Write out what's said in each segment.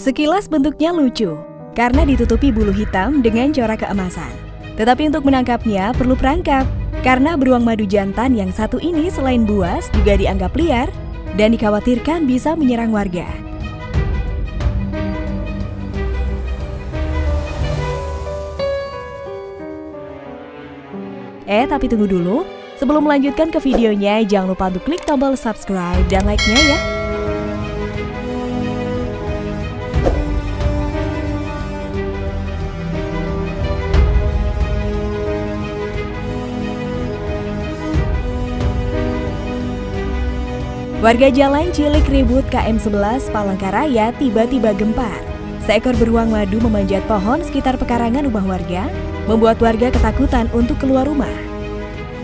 Sekilas bentuknya lucu, karena ditutupi bulu hitam dengan corak keemasan. Tetapi untuk menangkapnya perlu perangkap, karena beruang madu jantan yang satu ini selain buas juga dianggap liar dan dikhawatirkan bisa menyerang warga. Eh, tapi tunggu dulu. Sebelum melanjutkan ke videonya, jangan lupa untuk klik tombol subscribe dan like-nya ya. Warga Jalan Cilik Ribut KM11 Palangkaraya tiba-tiba gempar. Seekor beruang madu memanjat pohon sekitar pekarangan rumah warga, membuat warga ketakutan untuk keluar rumah.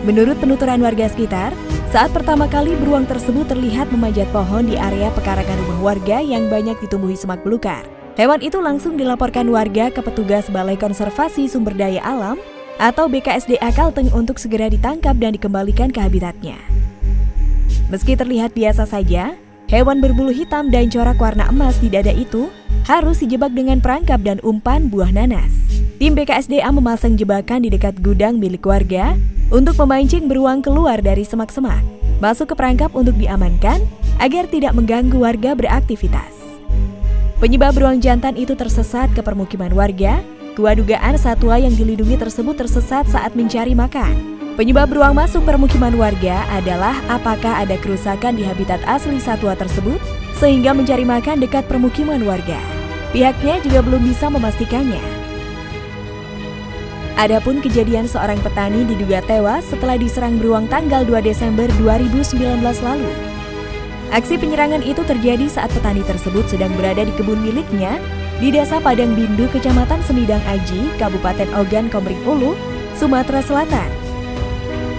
Menurut penuturan warga sekitar, saat pertama kali beruang tersebut terlihat memanjat pohon di area pekarangan rumah warga yang banyak ditumbuhi semak belukar. Hewan itu langsung dilaporkan warga ke petugas Balai Konservasi Sumber Daya Alam atau BKSDA Kalteng untuk segera ditangkap dan dikembalikan ke habitatnya. Meski terlihat biasa saja, hewan berbulu hitam dan corak warna emas di dada itu harus dijebak dengan perangkap dan umpan buah nanas. Tim BKSDA memasang jebakan di dekat gudang milik warga untuk memancing beruang keluar dari semak-semak, masuk ke perangkap untuk diamankan agar tidak mengganggu warga beraktivitas. Penyebab beruang jantan itu tersesat ke permukiman warga, kewadugaan satwa yang dilindungi tersebut tersesat saat mencari makan. Penyebab beruang masuk permukiman warga adalah apakah ada kerusakan di habitat asli satwa tersebut sehingga mencari makan dekat permukiman warga. Pihaknya juga belum bisa memastikannya. Adapun kejadian seorang petani diduga tewas setelah diserang beruang tanggal 2 Desember 2019 lalu. Aksi penyerangan itu terjadi saat petani tersebut sedang berada di kebun miliknya di Desa Padang Bindu, Kecamatan Semidang Aji, Kabupaten Ogan Komering Ulu, Sumatera Selatan.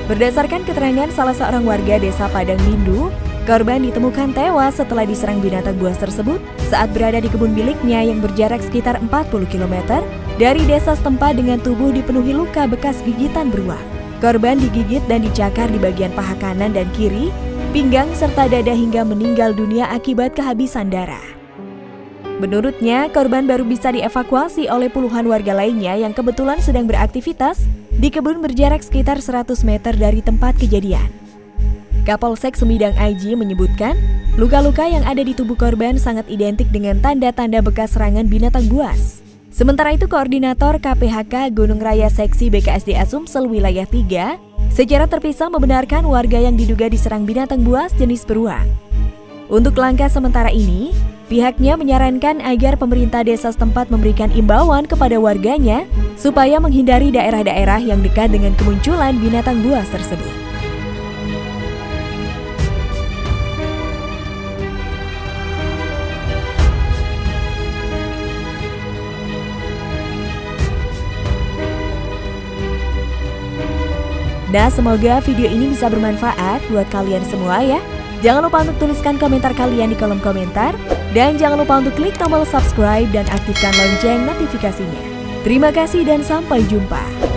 Berdasarkan keterangan salah seorang warga desa Padang Mindu, korban ditemukan tewas setelah diserang binatang buas tersebut saat berada di kebun miliknya yang berjarak sekitar 40 km dari desa setempat dengan tubuh dipenuhi luka bekas gigitan beruang. Korban digigit dan dicakar di bagian paha kanan dan kiri, pinggang serta dada hingga meninggal dunia akibat kehabisan darah. Menurutnya, korban baru bisa dievakuasi oleh puluhan warga lainnya yang kebetulan sedang beraktivitas di kebun berjarak sekitar 100 meter dari tempat kejadian. Kapolsek Semidang Aji menyebutkan, luka-luka yang ada di tubuh korban sangat identik dengan tanda-tanda bekas serangan binatang buas. Sementara itu Koordinator KPHK Gunung Raya Seksi BKSDA Sumsel Wilayah 3 secara terpisah membenarkan warga yang diduga diserang binatang buas jenis beruang. Untuk langkah sementara ini, Pihaknya menyarankan agar pemerintah desa setempat memberikan imbauan kepada warganya supaya menghindari daerah-daerah yang dekat dengan kemunculan binatang buas tersebut. Nah, semoga video ini bisa bermanfaat buat kalian semua ya. Jangan lupa untuk tuliskan komentar kalian di kolom komentar. Dan jangan lupa untuk klik tombol subscribe dan aktifkan lonceng notifikasinya. Terima kasih dan sampai jumpa.